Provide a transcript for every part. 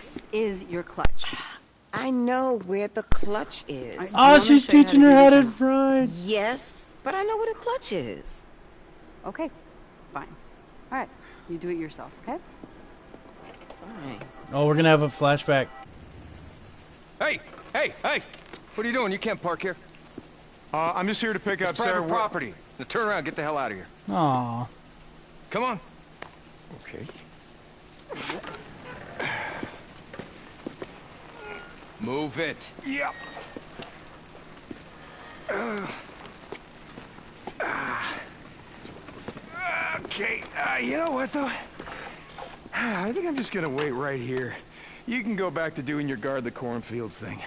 No, this is your clutch. I know where the clutch is. I- Oh, want me to she's show you how to teaching her how to one? ride. Yes, but I know where the clutch is. Okay, fine. All right, you do it yourself, okay? Fine. Oh, we're gonna have a flashback. Hey, hey, hey! What are you doing? You can't park here. Uh, I'm just here to pick It's up private Sarah. Wa- property. Now turn around, get the hell out of here. Aw. Come on. Okay. Move it. Yep. Okay, uh, you know what though? I think I'm just gonna wait right here. You can go back to doing your guard the cornfields thing.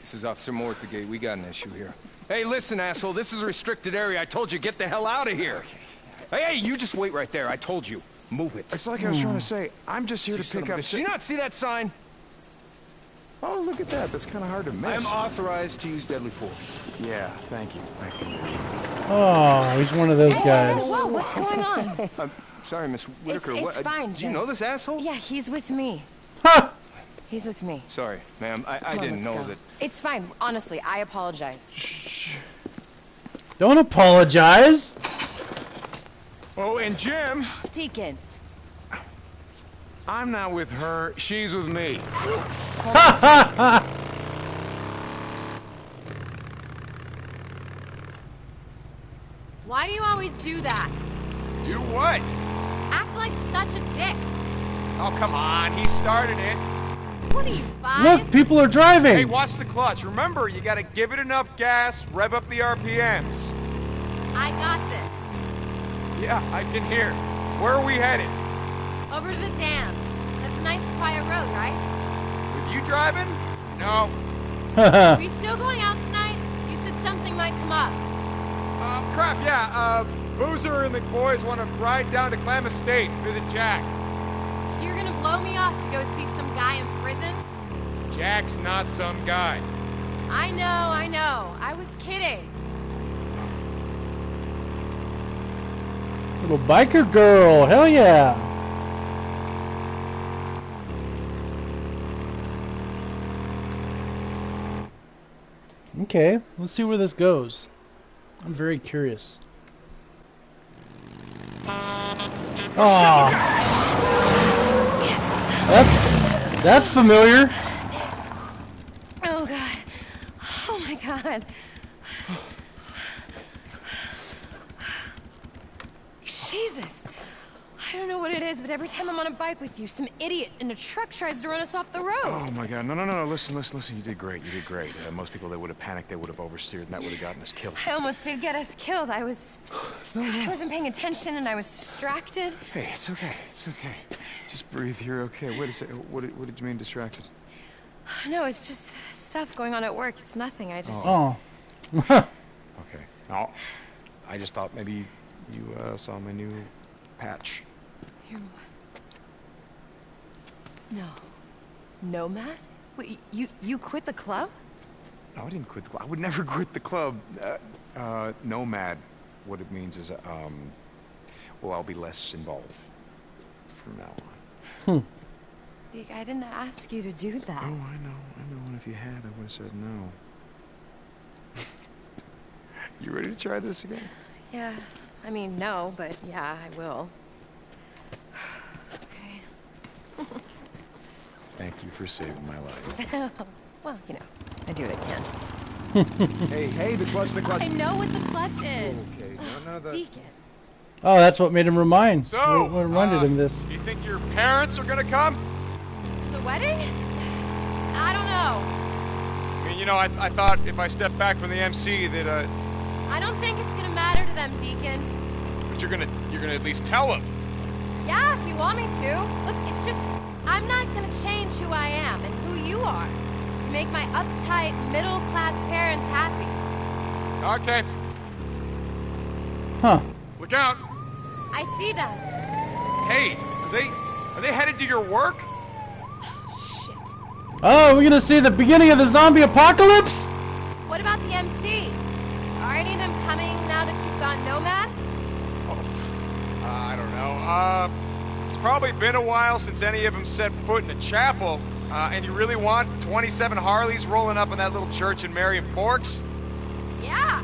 This is Officer Moore at the gate. We got an issue here. Hey, listen, asshole. This is a restricted area. I told you, get the hell out of here. Hey, hey, you just wait right there. I told you. Move it. It's like I was trying to say, I'm just here to pick up. Did you not see that sign? Oh, look at that. That's kind of hard to miss. I'm authorized to use deadly force. Yeah, thank you. Thank you. Oh, he's one of those guys. Whoa, what's going on? I'm sorry, Miss Whitaker. it's what, uh, fine, Do you know this asshole? yeah, he's with me. Ha! He's with me. Sorry, ma'am. I, I Come on, didn't know go. that. It's fine. Honestly, I apologize. Shh. Don't apologize. Oh, and Jim, Deacon, I'm not with her. She's with me. Why do you always do that? Do what? Act like such a dick. Oh, come on. He started it. What are you, five? Look, people are driving. Hey, watch the clutch. Remember, you gotta give it enough gas, rev up the RPMs. I got this. Yeah, I can hear. Where are we headed? Over to the dam. That's a nice quiet road, right? With you driving? No. Are we still going out tonight? You said something might come up. Uh, crap, yeah. Uh, Boozer and the boys want to ride down to Klamath State, visit Jack. So you're gonna blow me off to go see some guy in prison? Jack's not some guy. I know, I know. I was kidding. Little biker girl. Hell yeah. Okay, let's see where this goes. I'm very curious. Oh, that's that's familiar. Oh god. Oh my god. Jesus. I don't know what it is, but every time I'm on a bike with you, some idiot in a truck tries to run us off the road. Oh my God! No, no, no, no! Listen, listen, listen! You did great. You did great. Uh, most people, they would have panicked. They would have oversteered, and that would have gotten us killed. I almost did get us killed. I was I wasn't paying attention and I was distracted. Hey, it's okay. It's okay. Just breathe. You're okay. Wait a second. What did, what did you mean distracted? No, it's just stuff going on at work. It's nothing. I just Oh, Okay. Oh, I just thought maybe you uh, saw my new patch. You... No. No, Matt? Wait, you you quit the club? No, I didn't quit the club. I would never quit the club. Uh, uh, nomad. What it means is, um, well, I'll be less involved from now on. Like, I didn't ask you to do that. Oh, I know, I know. And if you had, I would have said no. you ready to try this again? Yeah. I mean, no, but yeah, I will. Thank you for saving my life. Well, you know, I do what I can. Hey, hey, the clutch, the clutch. I know what the clutch is. Okay, no, no, the... Deacon. oh, that's what made him remind. So, what, what reminded uh, him this. Do you think your parents are gonna come? To the wedding? I don't know. I mean, you know, I, I thought if I stepped back from the MC that, uh, I don't think it's gonna matter to them, Deacon. but you're gonna, you're gonna at least tell them. Yeah, if you want me to. Look, it's just, I'm not gonna change who I am and who you are to make my uptight, middle class parents happy. Okay, Huh. look out. I see them. Hey, are they, are they headed to your work? Shit. Oh, we're gonna see the beginning of the zombie apocalypse? What about the MC? Are any of them coming now that you've got Nomad? Uh, I don't know. Uh, it's probably been a while since any of them set foot in a chapel. Uh, and you really want 27 Harleys rolling up in that little church in Marion Forks? Yeah.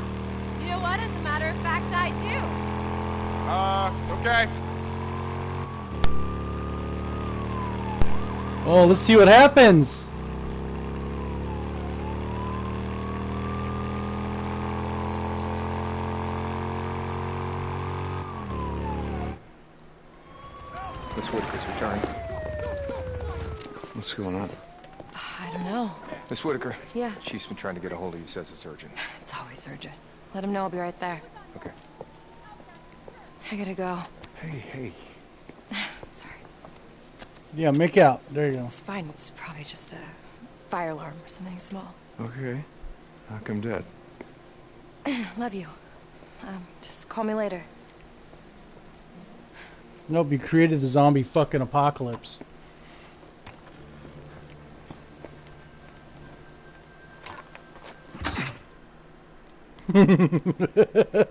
You know what? As a matter of fact, I do. Uh, okay. Oh, let's see what happens. Miss Whitaker's returned. What's going on? I don't know. Miss Whitaker. Yeah. Chief's been trying to get a hold of you, says it's urgent. It's always urgent. Let him know I'll be right there. Okay. I gotta go. Hey, hey. Sorry. Yeah, make out. There you go. It's fine. It's probably just a fire alarm or something small. Okay. How come dead? Love you. Um, just call me later. Nope, you created the zombie fucking apocalypse. Look,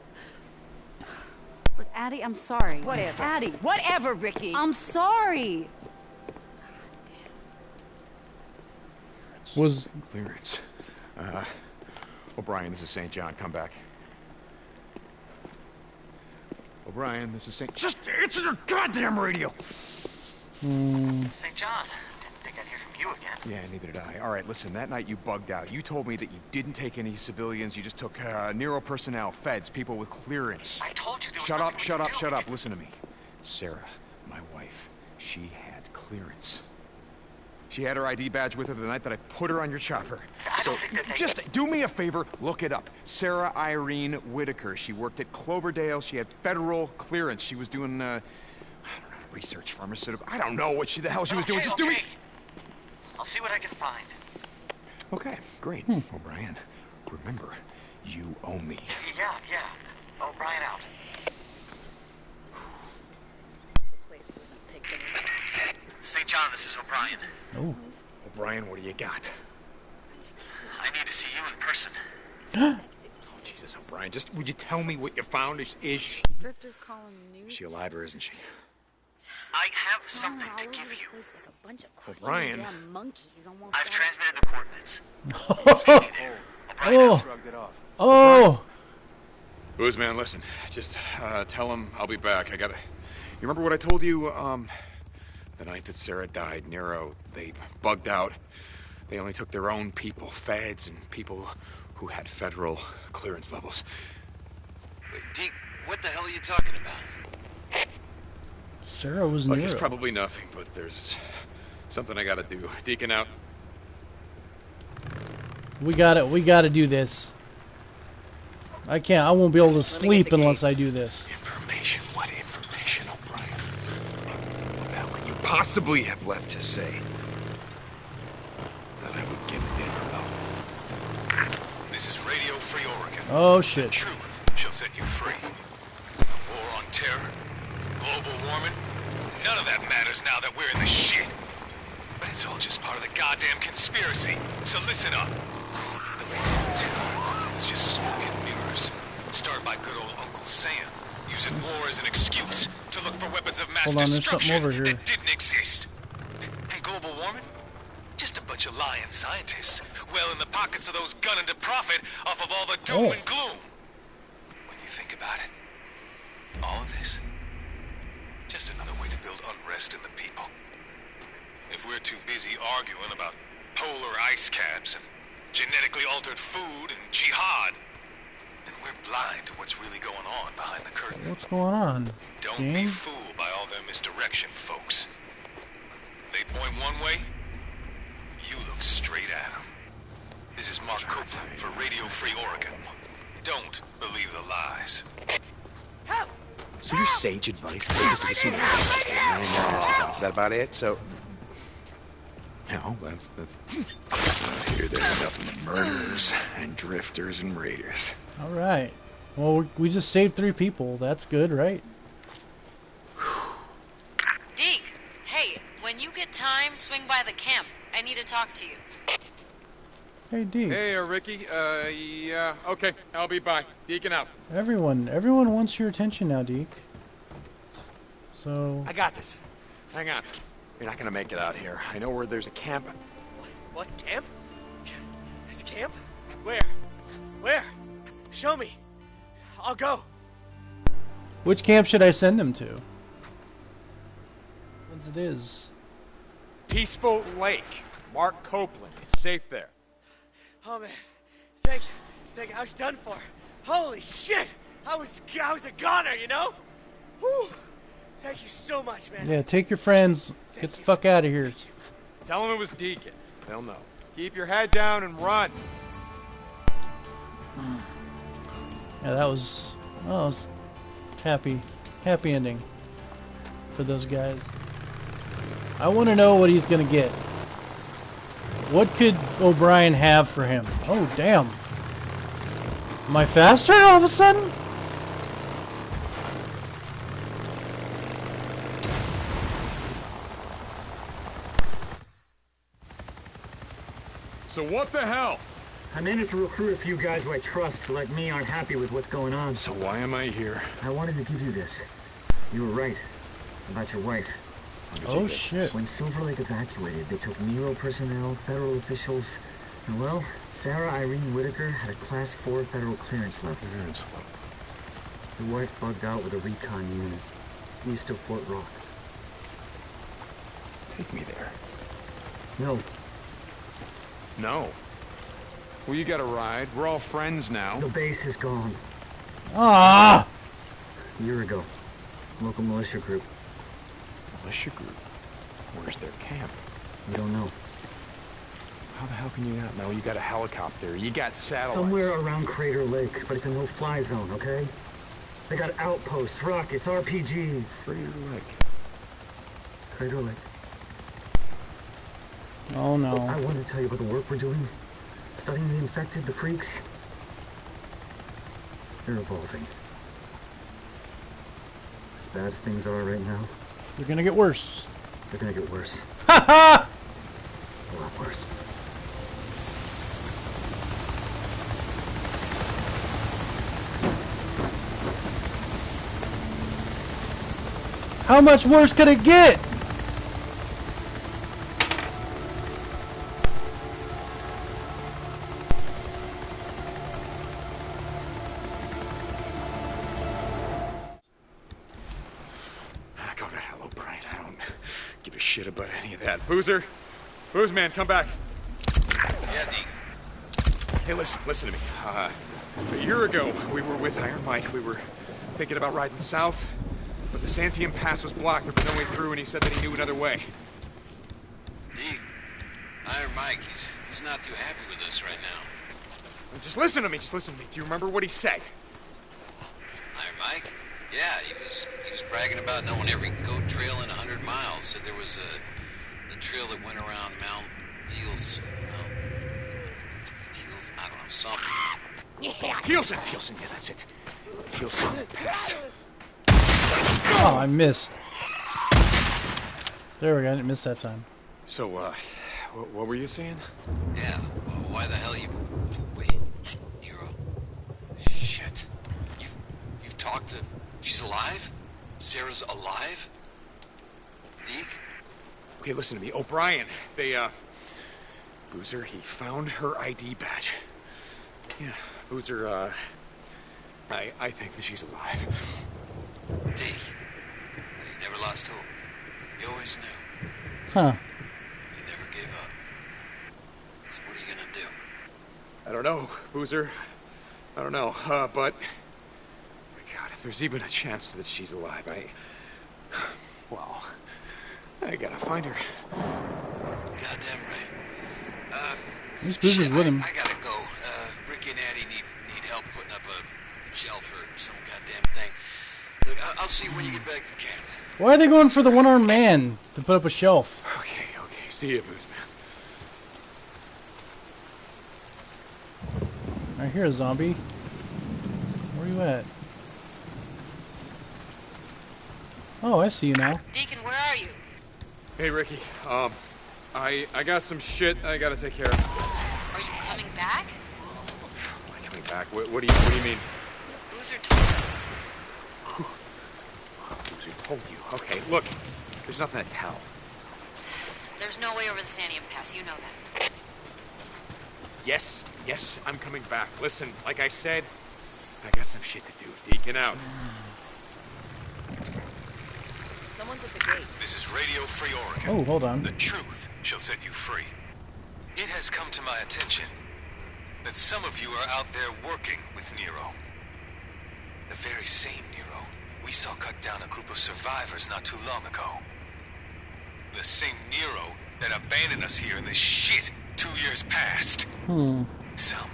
Addie, I'm sorry. Whatever. Addie, Whatever, Ricky. I'm sorry. Was Clearance. Uh, O'Brien, this is St. John. Come back. O'Brien, this is St. Just answer your goddamn radio! St. John, didn't think I'd hear from you again. Yeah, neither did I. All right, listen, that night you bugged out. You told me that you didn't take any civilians, you just took uh, Nero personnel, feds, people with clearance. I told you there was Shut up, shut up, do. shut up. Listen to me. Sarah, my wife, she had clearance. She had her ID badge with her the night that I put her on your chopper. I so don't think that they- just do me a favor, look it up. Sarah Irene Whitaker. She worked at Cloverdale. She had federal clearance. She was doing, uh, I don't know, research pharmaceutical. I don't know what she the hell she was doing. Okay, Just do okay. me. I'll see what I can find. Okay, great. Hmm. O'Brien, remember, you owe me. Yeah, yeah. O'Brien out. St. John, this is O'Brien. oh O'Brien, what do you got? I need to see you in person. Oh, Jesus, O'Brien, just would you tell me what you found? Is, is she, Drifters calling is she alive or isn't she? I have something to give you. O'Brien. I've transmitted the coordinates. oh oh Booze man, listen. Just uh, tell him I'll be back. I gotta. You remember what I told you? Um, the night that Sarah died, Nero. They bugged out. They only took their own people, feds, and people who had federal clearance levels. Deke, what the hell are you talking about? Sarah was Look, near. it's probably nothing, but there's something I gotta do. Deacon out. We got it. We got to do this. I can't. I won't be able to sleep unless I do this. Information. What information, O'Brien? What the could you possibly have left to say? That I would give a damn about. This is Radio Free Oregon. Oh shit. Truth shall set you free. The war on terror, global warming, none of that matters now that we're in the shit. But it's all just part of the goddamn conspiracy. So listen up. The war terror is just smoke and mirrors. Started by good old Uncle Sam, using war as an excuse to look for weapons of mass on, destruction that didn't exist. And global warming? Just a bunch of lying scientists, well in the pockets of those gunning to profit off of all the doom Oh. and gloom. When you think about it, all of this, just another way to build unrest in the people. If we're too busy arguing about polar ice caps and genetically altered food and jihad, then we're blind to what's really going on behind the curtain. What's going on? Don't be fooled by all their misdirection, folks. They point one way, you look straight at them. This is Mark Copeland for Radio Free Oregon. Don't believe the lies. So your sage advice is to assume just to line their asses. Is that about it? So. No, that's that's. Here, there's nothing but murderers and drifters and raiders. All right. Well, we- we just saved three people. That's good, right? Deke, hey, when you get time, swing by the camp. I need to talk to you. Hey, D. Hey, uh, Ricky. Uh, yeah. Okay, I'll be by. Deacon out. Everyone, everyone wants your attention now, Deke. So I got this. Hang on. You're not gonna make it out here. I know where there's a camp. What, camp? It's a camp? Where? Where? Show me. I'll go. Which camp should I send them to? Once it is. Peaceful Lake. Mark Copeland. It's safe there. Oh man, thank you. Thank you. I was done for. Holy shit! I was I was a goner, you know? Whew. Thank you so much, man. Yeah, take your friends. Get the fuck out of here. Tell them it was Deacon. They'll know. Keep your head down and run. Yeah, that was, that was happy, happy ending for those guys. I want to know what he's gonna get. What could O'Brien have for him? Oh, damn. Am I faster all of a sudden? So what the hell? I managed to recruit a few guys who I trust, who like me aren't happy with what's going on. So why am I here? I wanted to give you this. You were right about your wife. Oh shit. When Silver Lake evacuated, they took Nero personnel, federal officials, and well, Sarah Irene Whitaker had a class 4 federal clearance left. Clearance The wife bugged out with a recon unit, east of Fort Rock. Take me there. No, No. Well, you got a ride. We're all friends now. the base is gone. Ah! A year ago, local militia group. Militia group. Where's their camp? We don't know. How the hell can you not know? You got a helicopter. You got satellite. Somewhere around Crater Lake, but it's a no-fly zone, okay? They got outposts, rockets, RPGs. Crater Lake. Crater Lake. Oh no. I want to tell you about the work we're doing. Studying the infected, the freaks. They're evolving. As bad as things are right now, They're gonna get worse. they're gonna get worse. Ha ha! A lot worse. How much worse could it get? Give a shit about any of that. Boozer. Booze man, come back. Yeah, Deke. Hey, listen, listen to me. Uh, a year ago, we were with Iron Mike. We were thinking about riding south, but the Santiam Pass was blocked. There was no way through, and he said that he knew another way. Deke. Iron Mike, he's, he's not too happy with us right now. Just listen to me. Just listen to me. Do you remember what he said? Iron Mike? Yeah, he was he was bragging about knowing every goat trail in a hundred miles. Said there was a, a trail that went around Mount Thiels. Mount Thiels, I don't know, something. Yeah. Thielsen. Thielsen. Yeah, that's it. Thielsen Pass. Oh, I missed. There we go. I didn't miss that time. So, uh, what, what were you saying? Yeah, well, why the hell you... Wait, Nero. Shit. You've, you've talked to... She's alive? Sarah's alive? Deke? Okay, listen to me. O'Brien, they, uh... Boozer, he found her ID badge. Yeah, Boozer, uh... I, I think that she's alive. Deke. You never lost hope. You always knew. Huh. You never gave up. So what are you gonna do? I don't know, Boozer. I don't know, uh, but... My god, if there's even a chance that she's alive, I... Well, I gotta find her. Goddamn right. Uh, These Boozer's shit, with him. I gotta go. Uh, Ricky and Addie need, need help putting up a shelf or some goddamn thing. Look, I- I'll see you when you get back to camp. Why are they going for the one-armed man to put up a shelf? Okay, okay. See you, Booze Man. I hear a zombie. Where are you at? Oh, I see you now. Deacon, where are you? Hey, Ricky. Um, I I got some shit I gotta take care of. Are you coming back? Am I coming back? What, what do you What do you mean? Boozer told us. Boozer told you. Okay, look. There's nothing to tell. There's no way over the Santiam Pass, you know that. Yes, yes, I'm coming back. Listen, like I said, I got some shit to do. Deacon out. Someone's at the gate. This is Radio Free Oregon. Oh, hold on. The truth shall set you free. It has come to my attention that some of you are out there working with Nero. The very same Nero we saw cut down a group of survivors not too long ago. The same Nero that abandoned us here in this shit two years past. Hmm. Some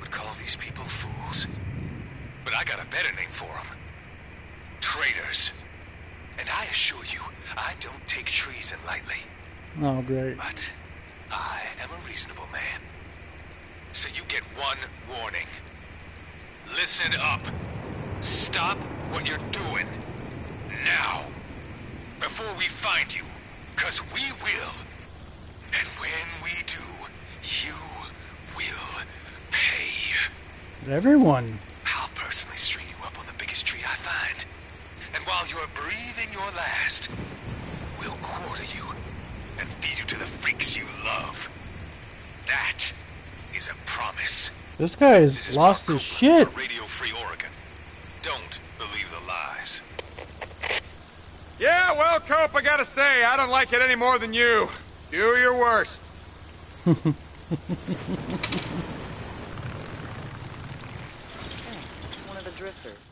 would call these people fools. But I got a better name for them. Traitors. And I assure you, I don't take treason lightly. Oh, great. But I am a reasonable man. So you get one warning. Listen up. Stop what you're doing. Now. Before we find you. Cause we will. And when we do, you will pay. Everyone. This guy has lost his shit. Radio Free Oregon. Don't believe the lies. Yeah, well, Cope, I gotta say, I don't like it any more than you. Do your worst. One of the drifters.